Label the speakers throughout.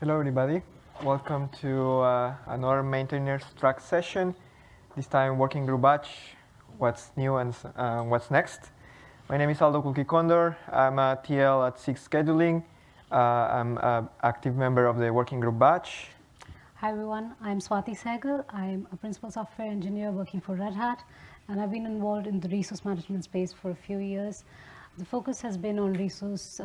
Speaker 1: Hello, everybody. Welcome to uh, another maintainers track session. This time, working group batch, what's new and uh, what's next. My name is Aldo Condor. I'm a TL at SIG Scheduling. Uh, I'm an active member of the working group batch.
Speaker 2: Hi, everyone. I'm Swati Sehgal. I'm a principal software engineer working for Red Hat, and I've been involved in the resource management space for a few years. The focus has been on resource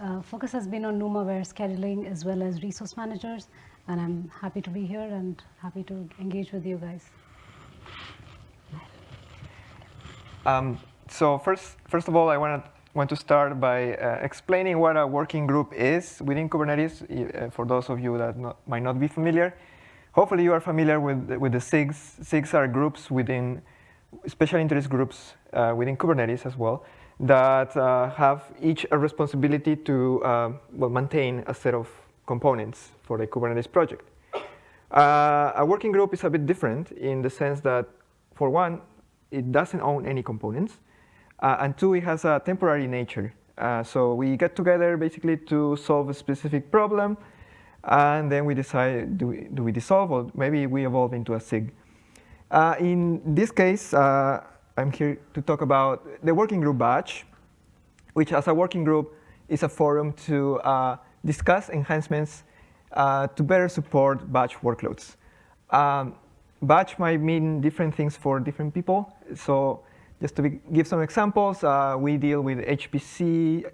Speaker 2: uh, focus has been on NUMA-aware scheduling as well as resource managers, and I'm happy to be here and happy to engage with you guys.
Speaker 1: Um, so first, first of all, I want to want to start by uh, explaining what a working group is within Kubernetes. Uh, for those of you that not, might not be familiar, hopefully you are familiar with with the SIGs. SIGs are groups within special interest groups uh, within Kubernetes as well that uh, have each a responsibility to uh, well, maintain a set of components for the Kubernetes project. Uh, a working group is a bit different in the sense that, for one, it doesn't own any components, uh, and two, it has a temporary nature. Uh, so we get together basically to solve a specific problem, and then we decide, do we, do we dissolve, or maybe we evolve into a SIG. Uh, in this case, I'm here to talk about the working group batch, which as a working group is a forum to uh, discuss enhancements uh, to better support batch workloads. Um, batch might mean different things for different people. So just to be, give some examples, uh, we deal with HPC,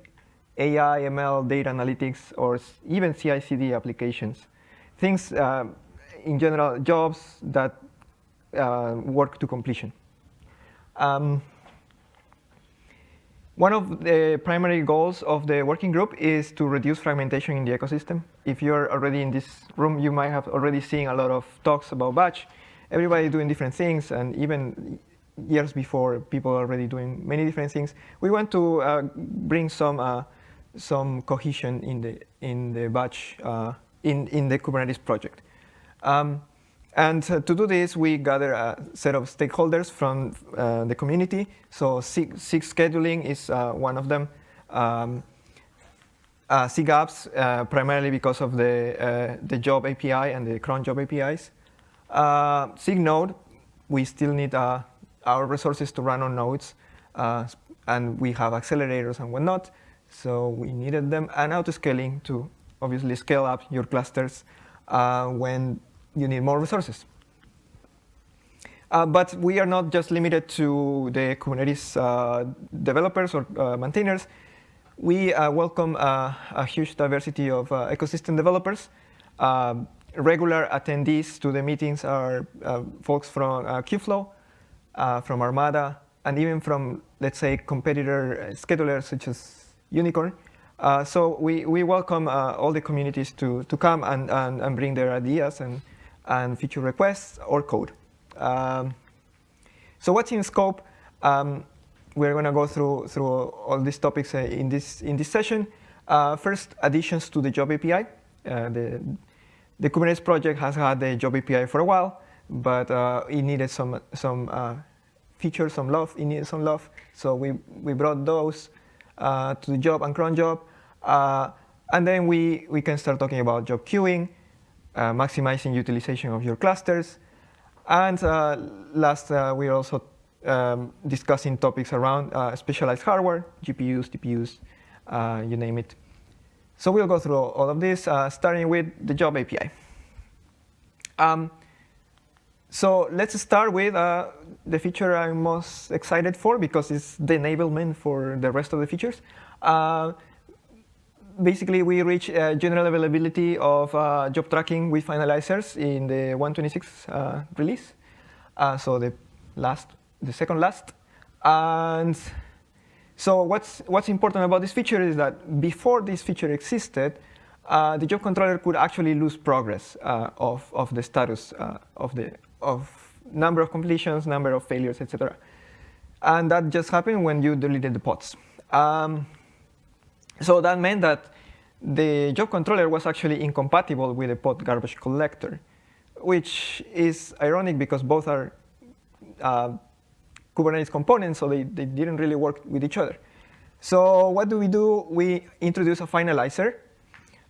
Speaker 1: AI, ML, data analytics, or even CI/CD applications. Things, uh, in general, jobs that uh, work to completion. Um, one of the primary goals of the working group is to reduce fragmentation in the ecosystem. If you're already in this room, you might have already seen a lot of talks about batch. Everybody doing different things, and even years before, people already doing many different things. We want to uh, bring some uh, some cohesion in the in the batch uh, in in the Kubernetes project. Um, and uh, to do this, we gather a set of stakeholders from uh, the community. So SIG, scheduling is uh, one of them. Um, uh, uh, primarily because of the, uh, the job API and the cron job APIs. Uh, SIG node, we still need our resources to run on nodes. and we have accelerators and whatnot. So we needed them. And autoscaling to obviously scale up your clusters when you need more resources. Uh, but we are not just limited to the Kubernetes uh, developers or uh, maintainers. We uh, welcome uh, a huge diversity of uh, ecosystem developers. regular attendees to the meetings are folks from Kubeflow, from Armada, and even from, let's say, competitor schedulers such as YuniKorn. so we, we welcome all the communities to, to come and, and, and bring their ideas and and feature requests or code. Um, so what's in scope? Um, we're going to go through through all these topics uh, in this in this session. Uh, first, additions to the Job API. Uh, the the Kubernetes project has had the Job API for a while, but uh, it needed some some uh, features, some love. It needed some love, so we we brought those uh, to the job and cron job, and then we we can start talking about job queuing. Uh, maximizing utilization of your clusters. And uh, last, uh, we're also um, discussing topics around specialized hardware, GPUs, TPUs, you name it. So we'll go through all of this, starting with the job API. Um, so let's start with uh, the feature I'm most excited for because it's the enablement for the rest of the features. Basically, we reach uh, general availability of uh, job tracking with finalizers in the 126 uh, release. Uh, so the last, the second last. And so what's, what's important about this feature is that before this feature existed, uh, the job controller could actually lose progress uh, of, of the status of, the, of number of completions, number of failures, etc. And that just happened when you deleted the pods. Um, so that meant that the job controller was actually incompatible with the pod garbage collector, which is ironic because both are uh, Kubernetes components, so they, they didn't really work with each other. So what do we do? We introduce a finalizer.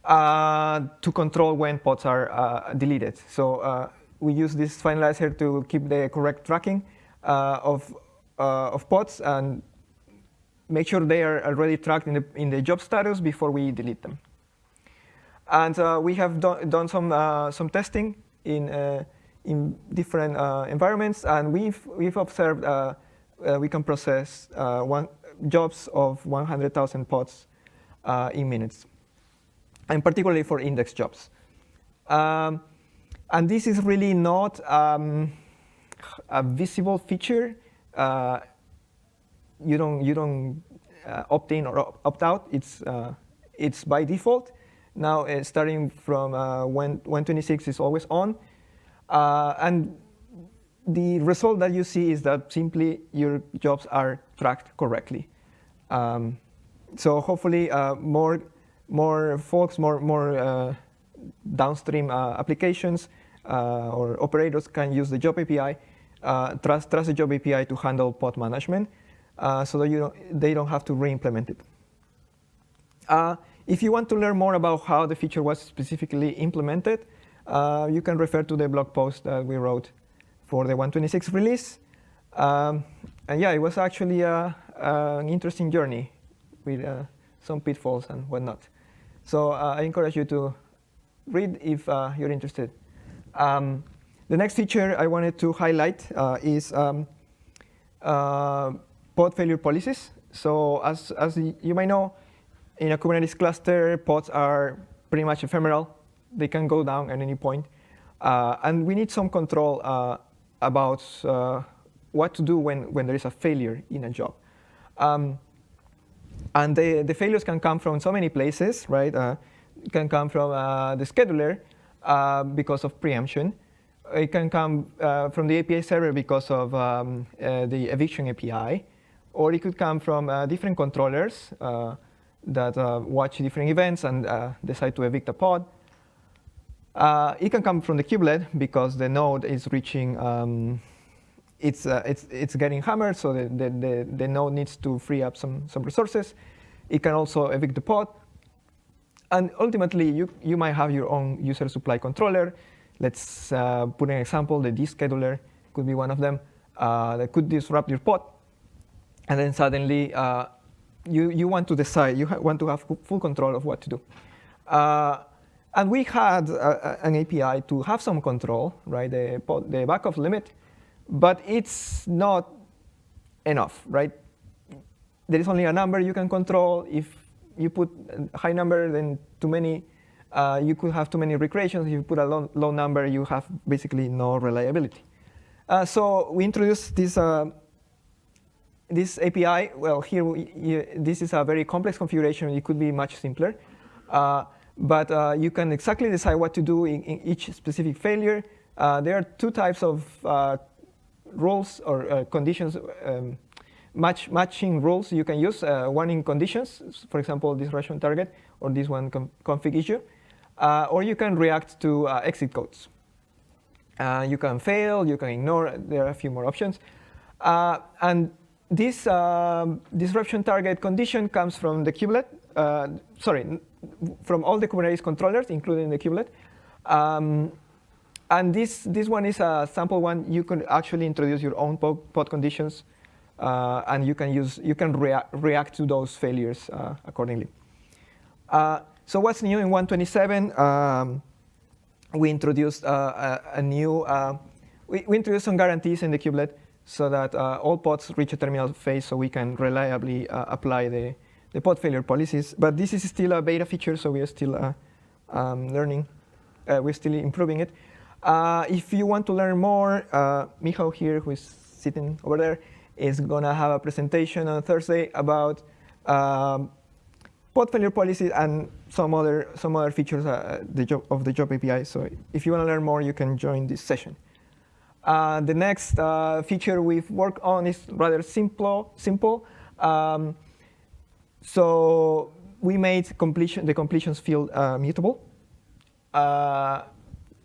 Speaker 1: uh, to control when pods are uh, deleted. So uh, we use this finalizer to keep the correct tracking uh, of, uh, of pods and make sure they are already tracked in the, in the job status before we delete them. And uh, we have do done some, some testing in, in different environments, and we've, we've observed we can process one, jobs of 100,000 pods in minutes and particularly for index jobs. Um, and this is really not um, a visible feature. Uh, you don't you don't uh, opt in or opt out. It's uh, it's by default. Now uh, starting from uh, when 126 is always on, uh, and the result that you see is that simply your jobs are tracked correctly. Um, so hopefully more more folks, more, more uh, downstream uh, applications uh, or operators can use the job API, trust, trust the job API to handle pod management so that you don't, they don't have to re-implement it. if you want to learn more about how the feature was specifically implemented, you can refer to the blog post that we wrote for the 126 release. Um, and yeah, it was actually a, an interesting journey with uh, some pitfalls and whatnot. So uh, I encourage you to read if uh, you're interested. Um, the next feature I wanted to highlight uh, is um, uh, pod failure policies. So as, as you might know, in a Kubernetes cluster, pods are pretty much ephemeral. They can go down at any point. Uh, and we need some control uh, about what to do when, when there is a failure in a job. Um, and the, the failures can come from so many places, right? Uh, it can come from uh, the scheduler uh, because of preemption. It can come uh, from the API server because of um, uh, the eviction API. Or it could come from uh, different controllers that watch different events and decide to evict a pod. it can come from the kubelet because the node is reaching um, it's, uh, it's, it's getting hammered, so the, the, the, the, node needs to free up some, some resources. It can also evict the pod. And ultimately, you, you might have your own user supply controller. Let's uh, put an example. The descheduler could be one of them uh, that could disrupt your pod. And then suddenly, uh, you, you want to decide, you want to have full control of what to do. Uh, and we had a, an API to have some control, right? The, the backoff limit but it's not enough, right? There is only a number you can control. If you put a high number, then too many, uh, you could have too many recreations. If you put a low, low number, you have basically no reliability. Uh, so we introduced this, uh, this API. Well, here, we, this is a very complex configuration. It could be much simpler. Uh, but uh, you can exactly decide what to do in, in each specific failure. Uh, there are two types of rules or uh, conditions, um, match, matching rules you can use. Uh, one in conditions, for example, disruption target, or this one config issue. Uh, or you can react to uh, exit codes. Uh, you can fail, you can ignore, there are a few more options. Uh, and this um, disruption target condition comes from the kubelet, sorry, from all the Kubernetes controllers, including the kubelet. Um, and this, this one is a sample one. You can actually introduce your own pod conditions, uh, and you can use you can rea react to those failures uh, accordingly. Uh, so what's new in 127? Um, we introduced uh, a, a, new uh, we, we, introduced some guarantees in the kubelet so that uh, all pods reach a terminal phase, so we can reliably apply the the pod failure policies. But this is still a beta feature, so we are still um, learning. we're still improving it. Uh, if you want to learn more, uh, Michał here, who is sitting over there, is going to have a presentation on Thursday about um, pod failure policies and some other some other features uh, the job, of the job API. So if you want to learn more, you can join this session. Uh, the next uh, feature we've worked on is rather simple. simple. Um, so we made completion the completions field uh, mutable. Uh,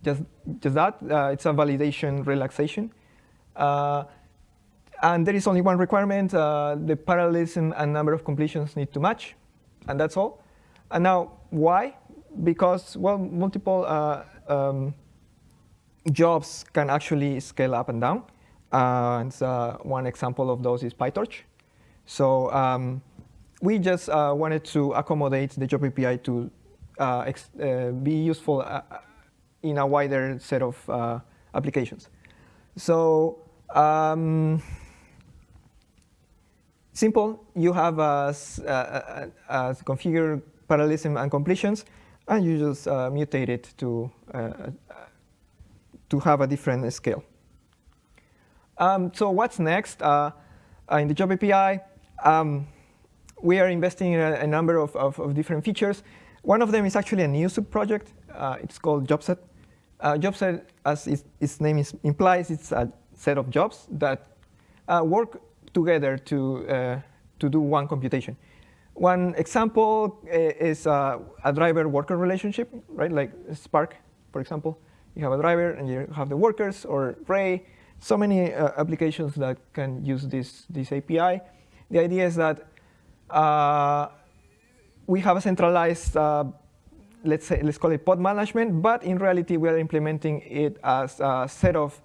Speaker 1: just, just that. Uh, it's a validation relaxation. And there is only one requirement. The parallelism and number of completions need to match. And that's all. And now, why? because, well, multiple um, jobs can actually scale up and down. Uh, and uh, one example of those is PyTorch. So um, we just uh, wanted to accommodate the job API to uh, uh, be useful uh, in a wider set of applications. So um, simple, you have a, a, a, configure parallelism and completions, and you just mutate it to, to have a different scale. Um, so what's next? in the job API, um, we are investing in a, a number of, of, of, different features. One of them is actually a new sub-project. Uh, it's called JobSet. Uh, JobSet, as its, its name is, implies, it's a set of jobs that uh, work together to, uh, to do one computation. One example uh, is uh, a driver-worker relationship, right? Like Spark, for example. You have a driver and you have the workers, or Ray. So many applications that can use this, this API. The idea is that uh, we have a centralized, uh, let's say, let's call it pod management, but in reality, we are implementing it as a set of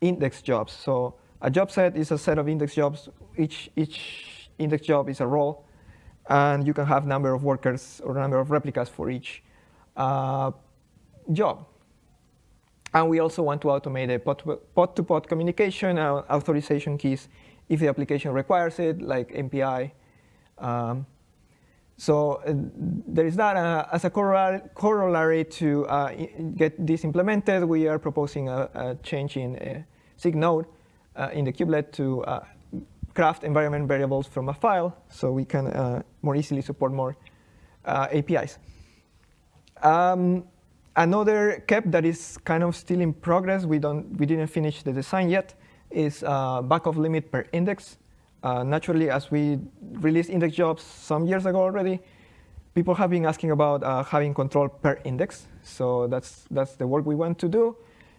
Speaker 1: index jobs. So a job set is a set of index jobs. Each, each index job is a role, and you can have number of workers or number of replicas for each uh, job. And we also want to automate a pod-to-pod -pod communication authorization keys if the application requires it, like MPI um, so uh, there is that. Uh, as a corollary to uh, get this implemented, we are proposing a, a change in uh, SIG node uh, in the kubelet to uh, craft environment variables from a file so we can more easily support more APIs. Um, another KEP that is kind of still in progress, we, don't, we didn't finish the design yet, is backoff limit per index. Uh, naturally, as we released index jobs some years ago already, people have been asking about uh, having control per index. So that's, that's the work we want to do.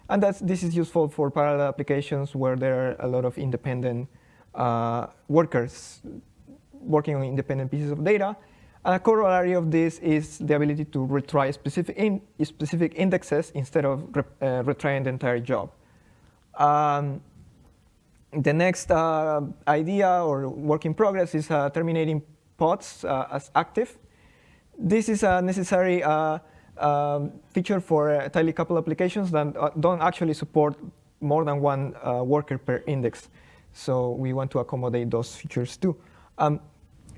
Speaker 1: And that's, this is useful for parallel applications where there are a lot of independent uh, workers working on independent pieces of data. A corollary of this is the ability to retry specific, in, specific indexes instead of re, uh, retrying the entire job. Um, the next uh, idea or work in progress is uh, terminating pods uh, as active. This is a necessary uh, um, feature for uh, tightly coupled applications that uh, don't actually support more than one worker per index. So we want to accommodate those features too. Um,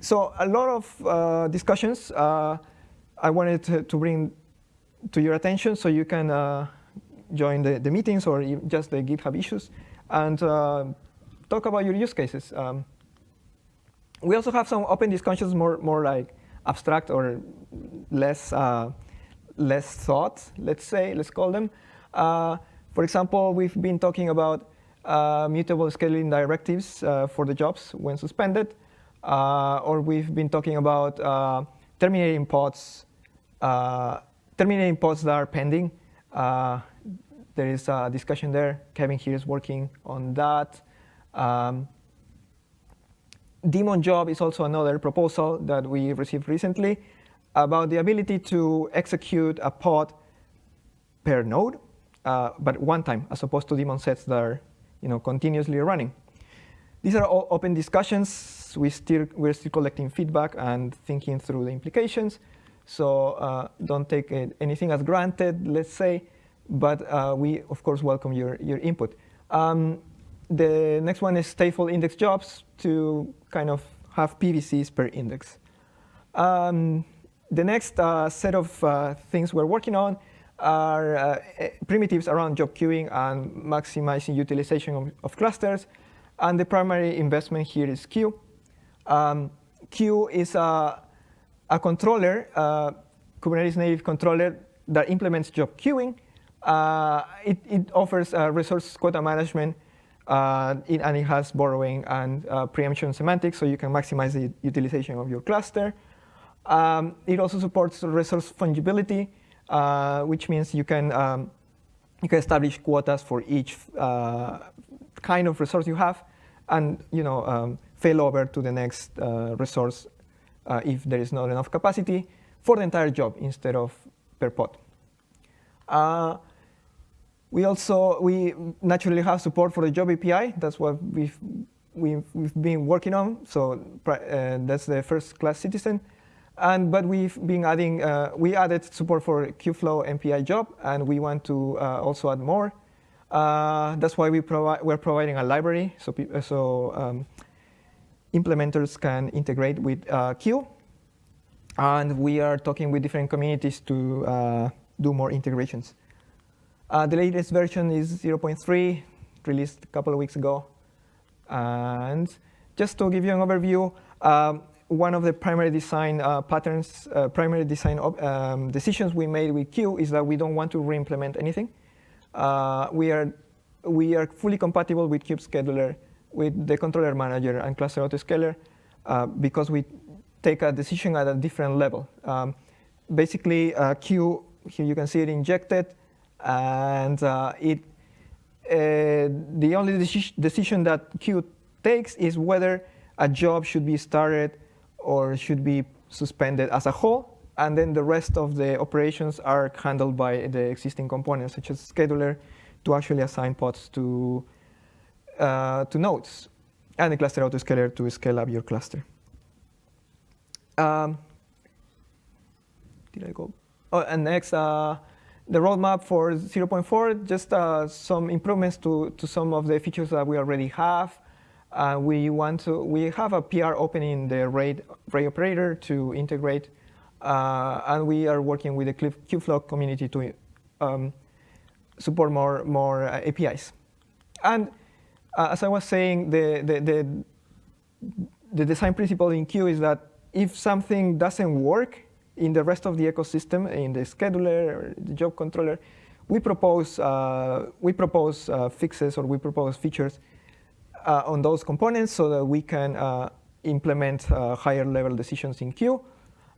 Speaker 1: so a lot of discussions I wanted to, to, bring to your attention so you can join the, the meetings or just the GitHub issues and uh, talk about your use cases. Um, we also have some open discussions, more more like abstract or less uh, less thought. Let's say, let's call them. Uh, for example, we've been talking about uh, mutable scaling directives uh, for the jobs when suspended, uh, or we've been talking about terminating pods, terminating pods that are pending there is a discussion there. Kevin here is working on that. Um, daemon job is also another proposal that we received recently about the ability to execute a pod per node, uh, but one time, as opposed to daemon sets that are you know, continuously running. These are all open discussions. We still, we're still collecting feedback and thinking through the implications. So uh, don't take it, anything as granted, let's say but uh, we, of course, welcome your, your input. Um, the next one is stateful index jobs to kind of have PVCs per index. Um, the next uh, set of uh, things we're working on are uh, primitives around job queuing and maximizing utilization of, of, clusters. And the primary investment here is Kueue. Um, Kueue is a, a controller, Kubernetes native controller that implements job queuing uh, it, it, offers uh, resource quota management, uh, it, and it has borrowing and uh, preemption semantics, so you can maximize the utilization of your cluster. Um, it also supports resource fungibility, uh, which means you can um, you can establish quotas for each kind of resource you have, and you know um, fail over to the next resource if there is not enough capacity. for the entire job instead of per pod. Uh, we also, we naturally have support for the job API. That's what we've, we've, we've been working on. So uh, that's the first class citizen. And, but we've been adding, uh, we added support for Kubeflow MPI job, and we want to uh, also add more. Uh, that's why we provi we're providing a library so, so um, implementers can integrate with uh, Kueue. And we are talking with different communities to uh, do more integrations. Uh, the latest version is 0.3, released a couple of weeks ago. And just to give you an overview, um, one of the primary design uh, patterns, uh, primary design um, decisions we made with Kueue is that we don't want to re-implement anything. Uh, we, are, we are fully compatible with Kube Scheduler, with the controller manager and cluster autoscaler uh, because we take a decision at a different level. Um, basically, uh, Kueue, here you can see it injected, and uh, it, the only deci decision that Kueue takes is whether a job should be started or should be suspended as a whole, and then the rest of the operations are handled by the existing components, such as scheduler, to actually assign pods to, uh, to nodes, and the cluster autoscaler to scale up your cluster. Um, did I go? Oh, and next, uh, the roadmap for 0.4, just uh, some improvements to, to some of the features that we already have. Uh, we want to, we have a PR open in the RAID, RAID operator to integrate, uh, and we are working with the Kubeflow community to um, support more, more uh, APIs. And uh, as I was saying, the, the, the, the design principle in Kueue is that if something doesn't work in the rest of the ecosystem, in the scheduler the job controller, we propose, uh, we propose uh, fixes or we propose features uh, on those components so that we can uh, implement uh, higher level decisions in Kueue.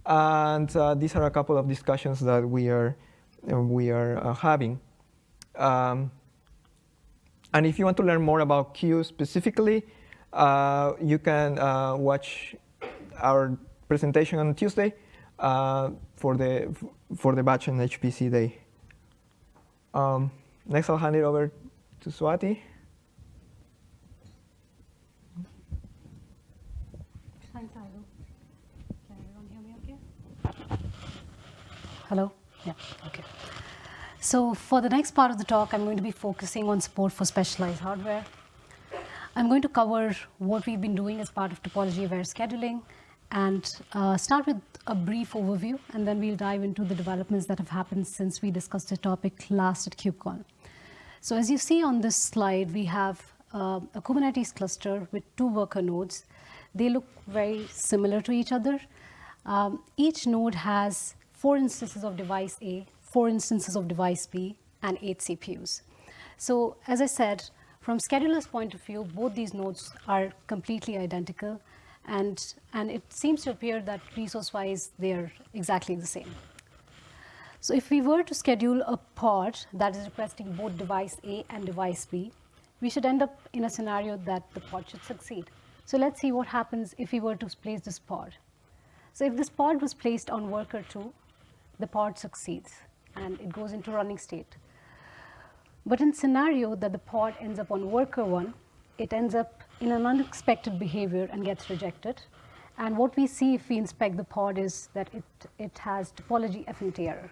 Speaker 1: And uh, these are a couple of discussions that we are, we are having. Um, and if you want to learn more about Kueue specifically, uh, you can uh, watch our presentation on Tuesday uh, for the for the batch and HPC day. Um, next, I'll hand it over to Swati.
Speaker 2: Thanks, Aldo. Can everyone hear me okay? Hello? Yeah, okay. So for the next part of the talk, I'm going to be focusing on support for specialized hardware. I'm going to cover what we've been doing as part of topology-aware scheduling and uh, start with a brief overview, and then we'll dive into the developments that have happened since we discussed the topic last at KubeCon. So as you see on this slide, we have uh, a Kubernetes cluster with two worker nodes. They look very similar to each other. Um, each node has four instances of device A four instances of device B, and eight CPUs. So as I said, from scheduler's point of view, both these nodes are completely identical, and, and it seems to appear that resource-wise, they're exactly the same. So if we were to schedule a pod that is requesting both device A and device B, we should end up in a scenario that the pod should succeed. So let's see what happens if we were to place this pod. So if this pod was placed on worker 2, the pod succeeds and it goes into running state. But in scenario that the pod ends up on worker one, it ends up in an unexpected behavior and gets rejected. And what we see if we inspect the pod is that it, it has topology affinity error.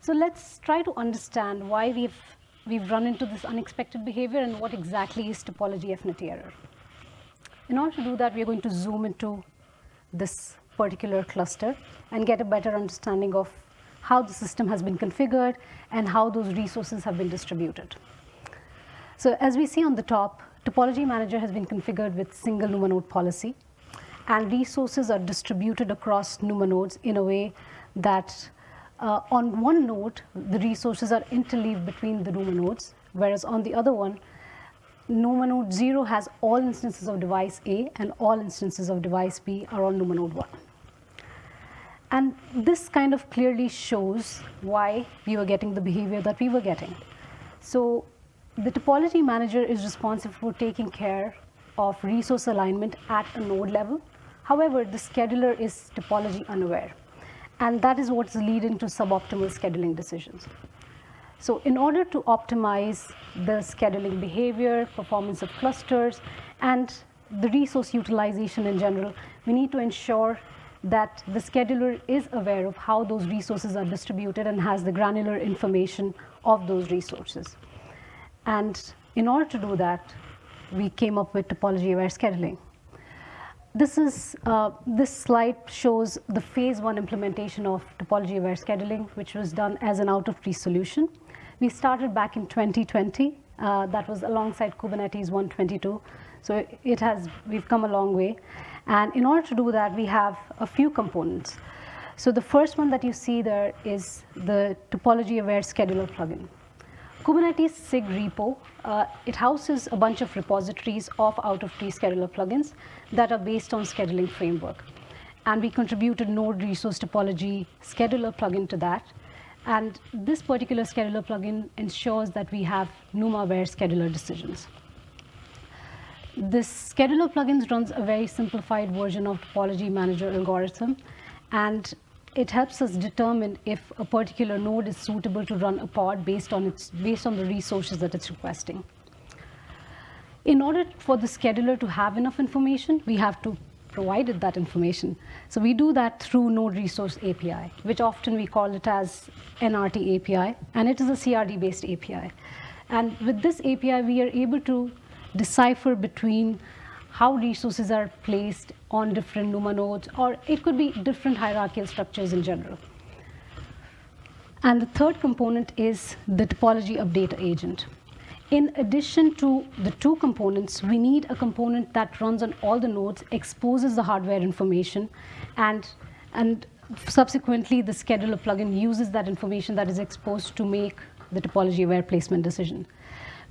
Speaker 2: So let's try to understand why we've, we've run into this unexpected behavior and what exactly is topology affinity error. In order to do that, we're going to zoom into this particular cluster and get a better understanding of how the system has been configured, and how those resources have been distributed. So as we see on the top, Topology Manager has been configured with single NUMA node policy, and resources are distributed across NUMA nodes in a way that uh, on one node, the resources are interleaved between the NUMA nodes, whereas on the other one, NUMA node 0 has all instances of device A and all instances of device B are on NUMA node 1. And this kind of clearly shows why we were getting the behavior that we were getting. So the topology manager is responsible for taking care of resource alignment at a node level. However, the scheduler is topology unaware. and that is what's leading to suboptimal scheduling decisions. So in order to optimize the scheduling behavior, performance of clusters, and the resource utilization in general, we need to ensure that the scheduler is aware of how those resources are distributed and has the granular information of those resources. And in order to do that, we came up with topology-aware scheduling. This, is, uh, this slide shows the phase one implementation of topology-aware scheduling, which was done as an out-of-tree solution. We started back in 2020. Uh, that was alongside Kubernetes 122. So it has, we've come a long way. And in order to do that, we have a few components. So the first one that you see there is the topology-aware scheduler plugin. Kubernetes SIG repo, uh, it houses a bunch of repositories of out-of-tree scheduler plugins that are based on scheduling framework. And we contributed node resource topology scheduler plugin to that. And this particular scheduler plugin ensures that we have NUMA-aware scheduler decisions. This scheduler plugins runs a very simplified version of topology manager algorithm. And it helps us determine if a particular node is suitable to run a pod based on, its, based on the resources that it's requesting. In order for the scheduler to have enough information, we have to provide it that information. So we do that through Node Resource API, which often we call it as NRT API, and it is a CRD-based API. And with this API, we are able to decipher between how resources are placed on different NUMA nodes, or it could be different hierarchical structures in general. And the third component is the topology update agent. In addition to the two components, we need a component that runs on all the nodes, exposes the hardware information, and, and subsequently the scheduler plugin uses that information that is exposed to make the topology-aware placement decision.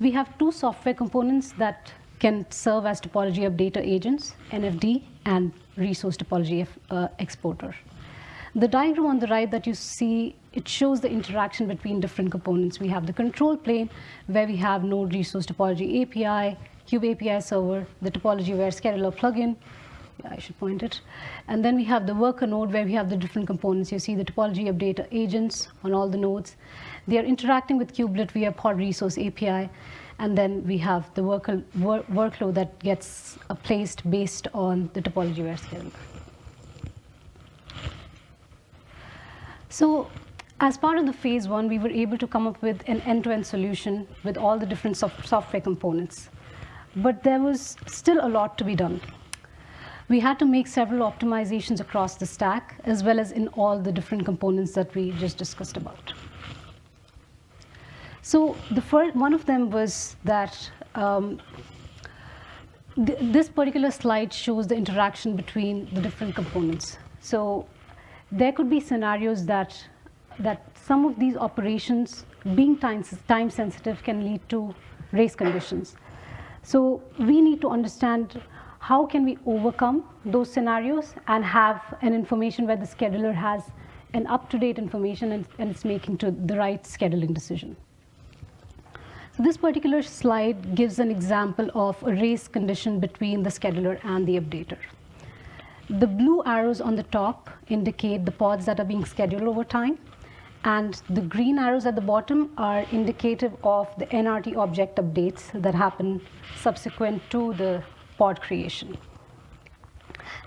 Speaker 2: We have two software components that can serve as topology updater agents, NFD, and resource topology uh, exporter. The diagram on the right that you see, it shows the interaction between different components. We have the control plane, where we have node resource topology API, Kube API server, the topology aware scheduler plugin, yeah, I should point it. And then we have the worker node where we have the different components. You see the topology updater agents on all the nodes. They are interacting with kubelet via pod resource API. And then we have the work, work, workload that gets placed based on the topology aware scheduler. So as part of the phase one, we were able to come up with an end-to-end -end solution with all the different soft software components. But there was still a lot to be done. We had to make several optimizations across the stack, as well as in all the different components that we just discussed about. So the first, one of them was that um, th this particular slide shows the interaction between the different components. So there could be scenarios that, that some of these operations being time, time sensitive can lead to race conditions. So we need to understand how can we overcome those scenarios and have an information where the scheduler has an up-to-date information and, and it's making to the right scheduling decision. This particular slide gives an example of a race condition between the scheduler and the updater. The blue arrows on the top indicate the pods that are being scheduled over time, and the green arrows at the bottom are indicative of the NRT object updates that happen subsequent to the pod creation.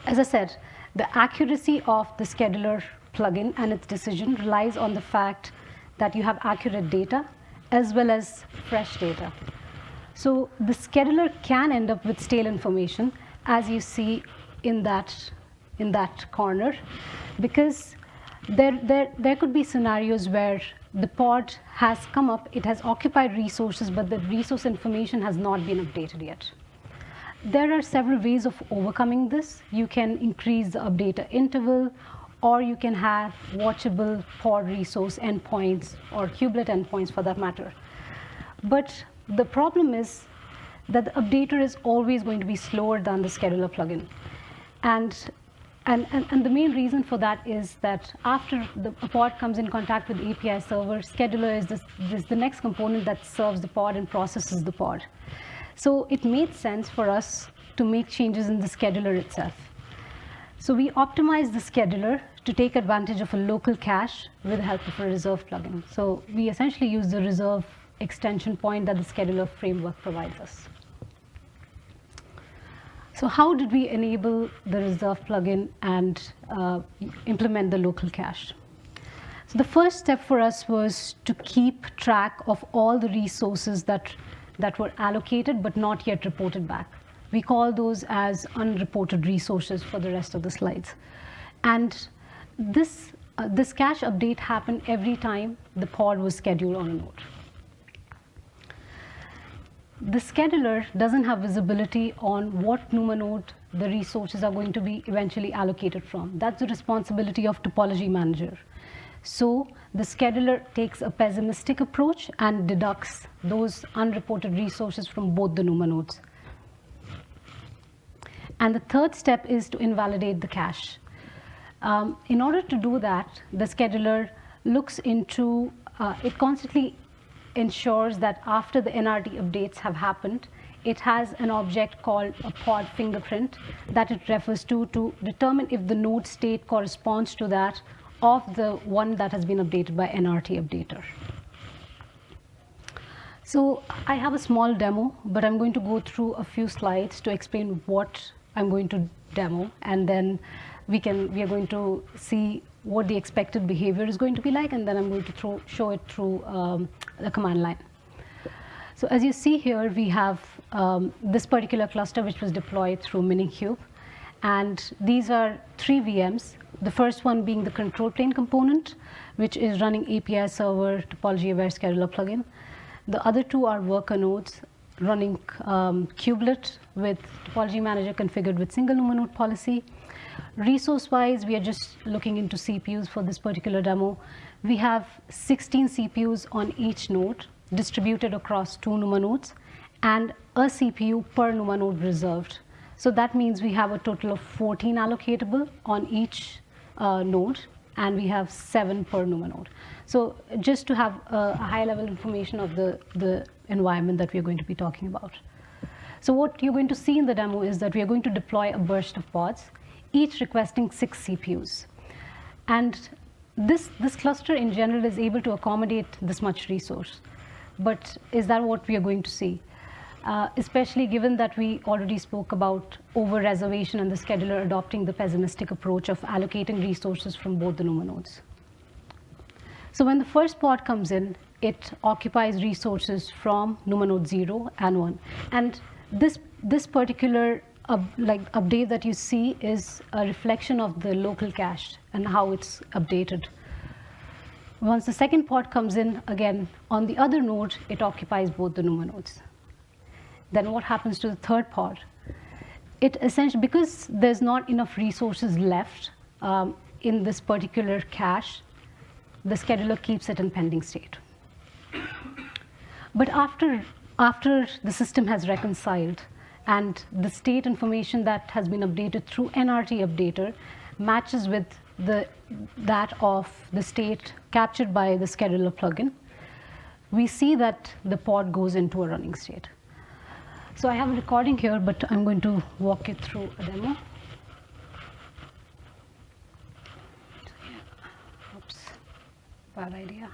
Speaker 2: As I said, the accuracy of the scheduler plugin and its decision relies on the fact that you have accurate data as well as fresh data. So the scheduler can end up with stale information, as you see in that, in that corner, because there, there, there could be scenarios where the pod has come up, it has occupied resources, but the resource information has not been updated yet. There are several ways of overcoming this. You can increase the update interval, or you can have watchable pod resource endpoints or kubelet endpoints for that matter. But the problem is that the updater is always going to be slower than the scheduler plugin. And, and, and, and the main reason for that is that after the pod comes in contact with the API server, scheduler is, this, this the next component that serves the pod and processes the pod. So it made sense for us to make changes in the scheduler itself. So we optimized the scheduler to take advantage of a local cache with the help of a reserve plugin. So we essentially use the reserve extension point that the scheduler framework provides us. So how did we enable the reserve plugin and uh, implement the local cache? So the first step for us was to keep track of all the resources that, that were allocated but not yet reported back. We call those as unreported resources for the rest of the slides. And this, uh, this cache update happened every time the pod was scheduled on a node the scheduler doesn't have visibility on what NUMA node the resources are going to be eventually allocated from. That's the responsibility of topology manager. So the scheduler takes a pessimistic approach and deducts those unreported resources from both the NUMA nodes. And the third step is to invalidate the cache. Um, in order to do that, the scheduler looks into, uh, it constantly ensures that after the NRT updates have happened, it has an object called a pod fingerprint that it refers to to determine if the node state corresponds to that of the one that has been updated by NRT updater. So I have a small demo, but I'm going to go through a few slides to explain what I'm going to demo, and then we can we are going to see what the expected behavior is going to be like, and then I'm going to throw, show it through um, the command line. So as you see here, we have um, this particular cluster which was deployed through Minikube. And these are three VMs, the first one being the control plane component, which is running API server topology aware scheduler plugin. The other two are worker nodes running um, kubelet with topology manager configured with single NUMA node policy Resource-wise, we are just looking into CPUs for this particular demo. We have 16 CPUs on each node distributed across two NUMA nodes and a CPU per NUMA node reserved. So that means we have a total of 14 allocatable on each uh, node and we have seven per NUMA node. So just to have a, a high level information of the, the environment that we are going to be talking about. So what you're going to see in the demo is that we are going to deploy a burst of pods each requesting six CPUs. And this, this cluster in general is able to accommodate this much resource. But is that what we are going to see? Uh, especially given that we already spoke about over-reservation and the scheduler adopting the pessimistic approach of allocating resources from both the NUMA nodes. So when the first pod comes in, it occupies resources from NUMA node 0 and 1. And this, this particular like update that you see is a reflection of the local cache and how it's updated. Once the second pod comes in, again, on the other node, it occupies both the NUMA nodes. Then what happens to the third pod? It essentially, because there's not enough resources left um, in this particular cache, the scheduler keeps it in pending state. But after, after the system has reconciled, and the state information that has been updated through NRT updater matches with the, that of the state captured by the scheduler plugin, we see that the pod goes into a running state. So I have a recording here, but I'm going to walk you through a demo. Oops, bad idea.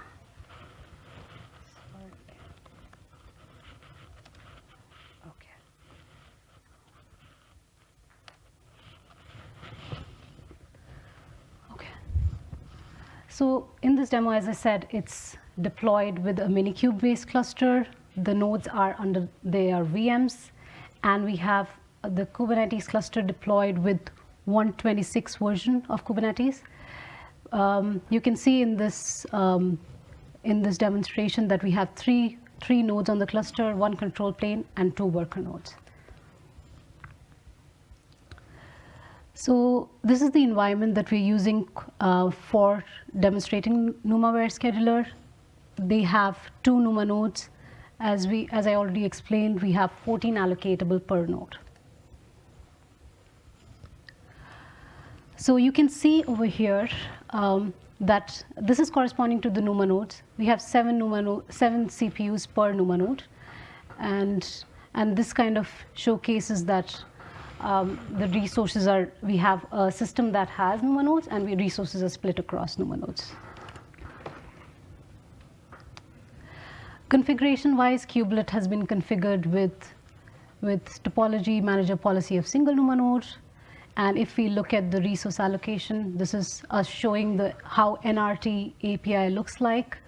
Speaker 2: So in this demo, as I said, it's deployed with a Minikube-based cluster. The nodes are under, they are VMs. And we have the Kubernetes cluster deployed with 126 version of Kubernetes. Um, you can see in this, um, in this demonstration that we have three, three nodes on the cluster, one control plane, and two worker nodes. So this is the environment that we're using uh, for demonstrating NUMA-aware scheduler. They have two NUMA nodes. As, we, as I already explained, we have 14 allocatable per node. So you can see over here um, that this is corresponding to the NUMA nodes. We have seven, NUMA no seven CPUs per NUMA node. And, and this kind of showcases that um, the resources are, we have a system that has NUMA nodes and we resources are split across NUMA nodes. Configuration-wise, kubelet has been configured with, with topology manager policy of single NUMA node. And if we look at the resource allocation, this is us showing the, how NRT API looks like.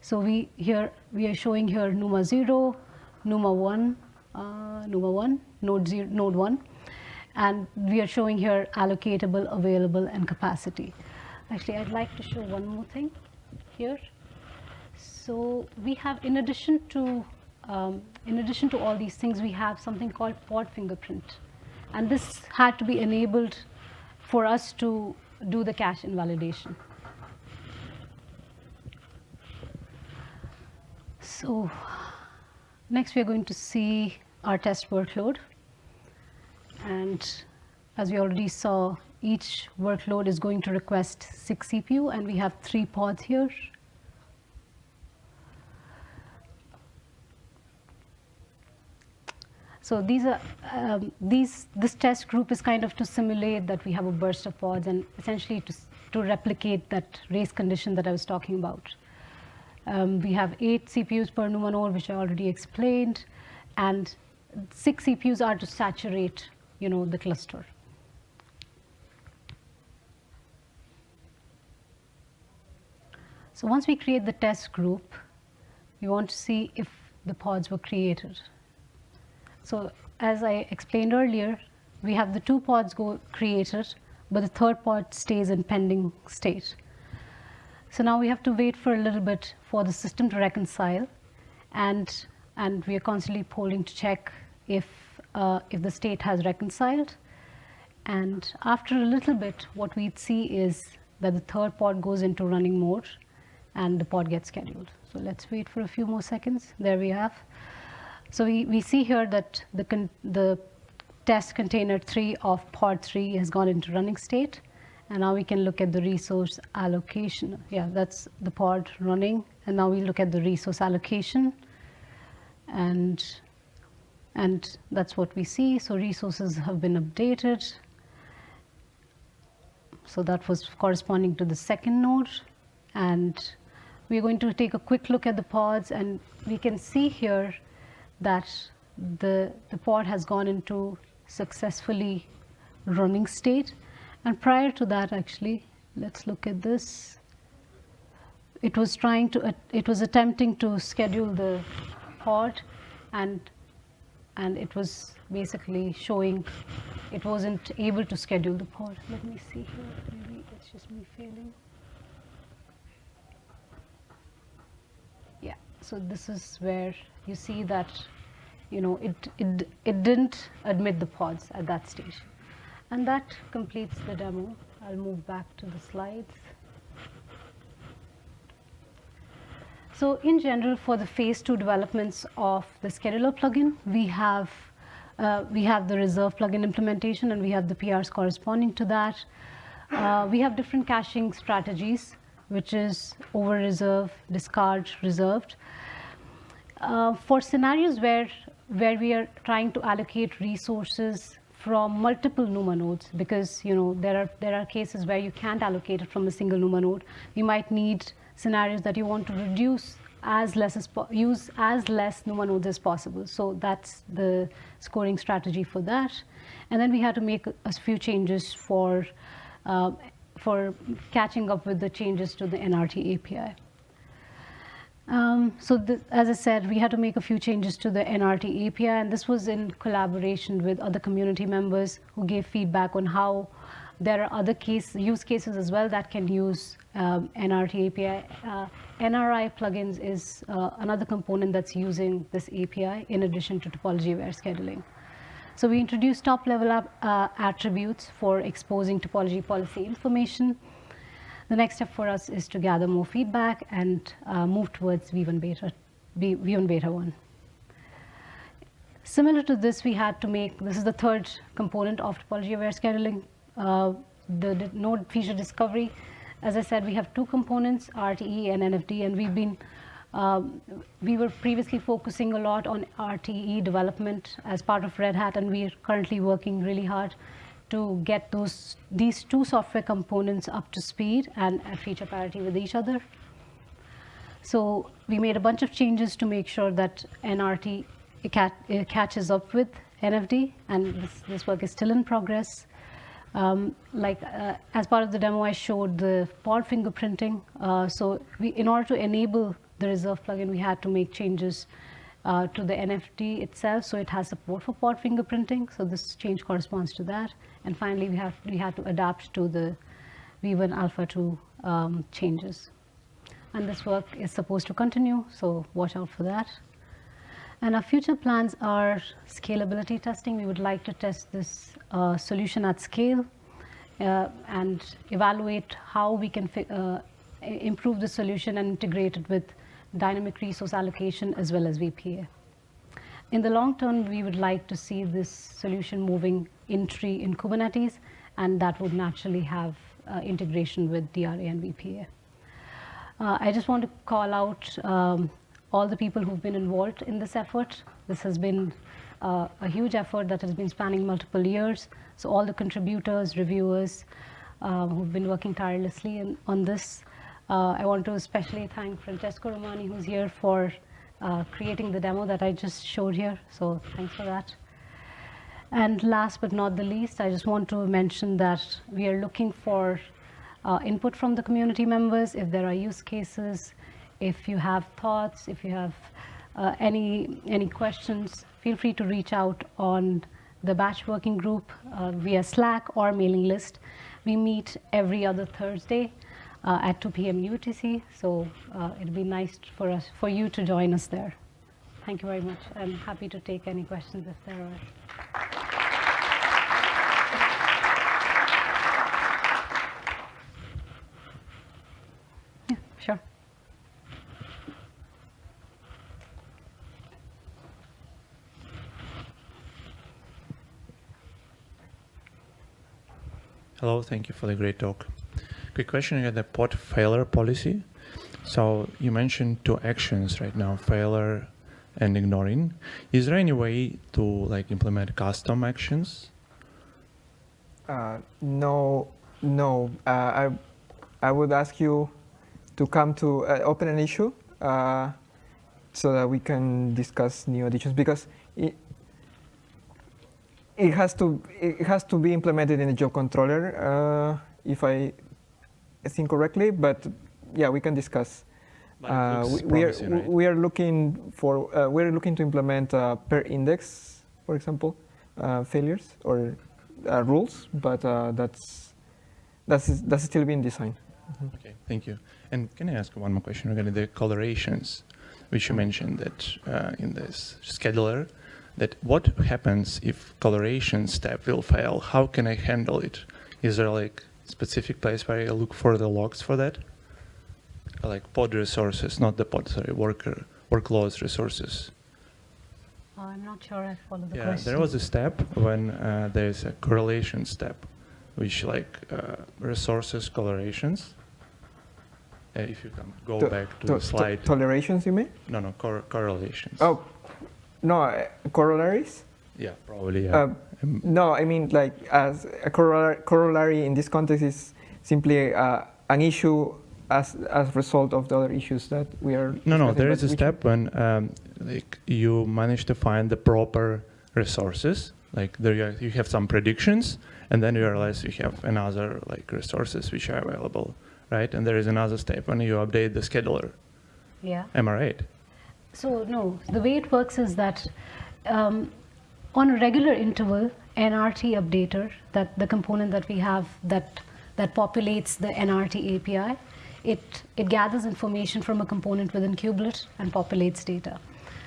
Speaker 2: So we here we are showing here NUMA 0, NUMA 1, uh, NUMA 1, node, zero, node 1. And we are showing here allocatable, available, and capacity. Actually, I'd like to show one more thing here. So we have, in addition to, um, in addition to all these things, we have something called pod fingerprint. And this had to be enabled for us to do the cache invalidation. So next we are going to see our test workload. And as we already saw, each workload is going to request six CPU, and we have three pods here. So these are um, these this test group is kind of to simulate that we have a burst of pods and essentially to to replicate that race condition that I was talking about. Um, we have eight CPUs per node, which I already explained, and six CPUs are to saturate, you know, the cluster. So once we create the test group, we want to see if the pods were created. So as I explained earlier, we have the two pods go created, but the third pod stays in pending state. So now we have to wait for a little bit for the system to reconcile, and and we are constantly polling to check if uh, if the state has reconciled. And after a little bit, what we'd see is that the third pod goes into running mode, and the pod gets scheduled. So let's wait for a few more seconds. There we have. So we, we see here that the, the test container 3 of pod 3 has gone into running state. And now we can look at the resource allocation. Yeah, that's the pod running. And now we look at the resource allocation. And, and that's what we see. So resources have been updated. So that was corresponding to the second node. And we're going to take a quick look at the pods. And we can see here that the, the pod has gone into successfully running state. And prior to that, actually, let's look at this. It was trying to, it was attempting to schedule the pod and, and it was basically showing it wasn't able to schedule the pod. Let me see here, maybe it's just me failing. Yeah, so this is where you see that you know, it, it, it didn't admit the pods at that stage. And that completes the demo. I'll move back to the slides. So in general, for the phase two developments of the scheduler plugin, we have uh, we have the reserve plugin implementation and we have the PRs corresponding to that. Uh, we have different caching strategies, which is over reserve, discard, reserved. Uh, for scenarios where where we are trying to allocate resources from multiple NUMA nodes because you know there are there are cases where you can't allocate it from a single NUMA node. You might need scenarios that you want to reduce as less as use as less NUMA nodes as possible. So that's the scoring strategy for that. And then we had to make a few changes for uh, for catching up with the changes to the NRT API. Um, so as I said, we had to make a few changes to the NRT API, and this was in collaboration with other community members who gave feedback on how there are other case, use cases as well that can use um, NRT API. Uh, NRI plugins is uh, another component that's using this API in addition to topology-aware scheduling. So we introduced top-level uh, attributes for exposing topology policy information. The next step for us is to gather more feedback and uh, move towards V1 beta, V1 beta 1. Similar to this, we had to make, this is the third component of topology-aware scheduling, the, the, node feature discovery. As I said, we have two components, RTE and NFD, and we've been Um, we were previously focusing a lot on RTE development as part of Red Hat, and we are currently working really hard to get those these two software components up to speed and at feature parity with each other. So we made a bunch of changes to make sure that NRT catches up with NFD, and this, this work is still in progress. Um, like uh, as part of the demo, I showed the pod fingerprinting. Uh, so we, in order to enable the reserve plugin, we had to make changes uh, to the NFT itself, so it has support for pod fingerprinting. So this change corresponds to that. And finally, we have we had to adapt to the V1 Alpha 2 um, changes. And this work is supposed to continue, so watch out for that. And our future plans are scalability testing. We would like to test this uh, solution at scale uh, and evaluate how we can uh, improve the solution and integrate it with dynamic resource allocation as well as VPA. In the long term, we would like to see this solution moving in tree in Kubernetes, and that would naturally have uh, integration with DRA and VPA. Uh, I just want to call out um, all the people who've been involved in this effort. This has been uh, a huge effort that has been spanning multiple years. So all the contributors, reviewers um, who've been working tirelessly in, on this. Uh, I want to especially thank Francesco Romani, who's here for uh, creating the demo that I just showed here. So thanks for that. And last but not the least, I just want to mention that we are looking for uh, input from the community members if there are use cases, if you have thoughts, if you have uh, any, any questions, feel free to reach out on the batch working group uh, via Slack or mailing list. We meet every other Thursday uh, at 2 p.m. UTC, so uh, it'd be nice for us, for you to join us there. Thank you very much. I'm happy to take any questions if there are. Yeah, sure.
Speaker 3: Hello, thank you for the great talk. Quick question about the pod failure policy. So you mentioned two actions right now, failure and ignoring. Is there any way to like implement custom actions?
Speaker 1: Uh, no, no. Uh, I, I would ask you to come to uh, open an issue uh, so that we can discuss new additions because it has to it has to be implemented in the job controller uh, if I think correctly. But yeah, we can discuss. Uh, we, we, are right? we are looking for uh, we are looking to implement uh, per index, for example, uh, failures or uh, rules, but that's that's that's still being designed.
Speaker 3: Mm -hmm. Okay, thank you. And can I ask one more question regarding the colorations, which you mentioned that in this scheduler that what happens if coloration step will fail? How can I handle it? Is there like specific place where I look for the logs for that? Like pod resources, not the pod, sorry, worker, workloads resources.
Speaker 2: Uh, I'm not sure I follow the
Speaker 3: yeah,
Speaker 2: question.
Speaker 3: there was a step when uh, there's a correlation step, which like uh, resources correlations. Uh, if you can go to, back to, to the slide.
Speaker 1: To tolerations, you mean?
Speaker 3: No, no, cor correlations.
Speaker 1: Oh, no, uh, corollaries?
Speaker 3: Yeah, probably, yeah. Um,
Speaker 1: no, I mean, like, as a corollary in this context is simply uh, an issue as as a result of the other issues that we are.
Speaker 3: No, no, there is a step when um, like you manage to find the proper resources. Like there you, you have some predictions, and then you realize you have another like resources which are available, right? And there is another step when you update the scheduler.
Speaker 2: Yeah.
Speaker 3: Am I right?
Speaker 2: So no, the way it works is that um, on a regular interval, NRT updater, that the component that we have that that populates the NRT API, it it gathers information from a component within Kubelet and populates data.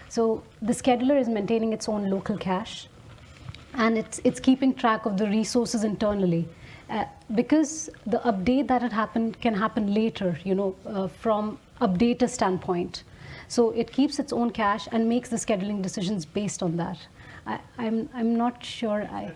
Speaker 2: So the scheduler is maintaining its own local cache, and it's it's keeping track of the resources internally. Uh, because the update that had happened can happen later, you know, uh, from updater standpoint. So it keeps its own cache and makes the scheduling decisions based on that. I, am I'm, I'm not sure I.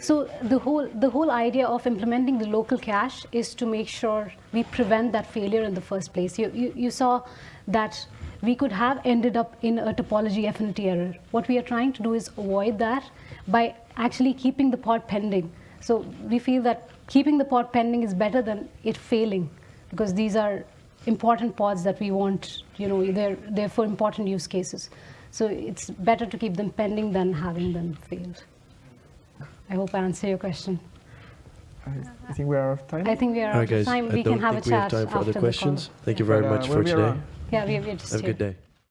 Speaker 2: So the whole, the whole idea of implementing the local cache is to make sure we prevent that failure in the first place. You, you, you saw that we could have ended up in a topology affinity error. What we are trying to do is avoid that by actually keeping the pod pending. So we feel that keeping the pod pending is better than it failing because these are important pods that we want, you know, they're, they're for important use cases. So it's better to keep them pending than having them failed. I hope I answer your question.
Speaker 1: I, I think we are out of time.
Speaker 2: I think we are
Speaker 4: All
Speaker 2: out
Speaker 4: right, guys.
Speaker 2: of time.
Speaker 4: I
Speaker 2: We
Speaker 4: don't
Speaker 2: can have a
Speaker 4: think we have
Speaker 2: chat
Speaker 4: time for
Speaker 2: after
Speaker 4: other
Speaker 2: the
Speaker 4: questions.
Speaker 2: call.
Speaker 4: Thank you very
Speaker 1: But, uh,
Speaker 4: much for today.
Speaker 1: around.
Speaker 2: Yeah, we, we're just
Speaker 4: Have a good day.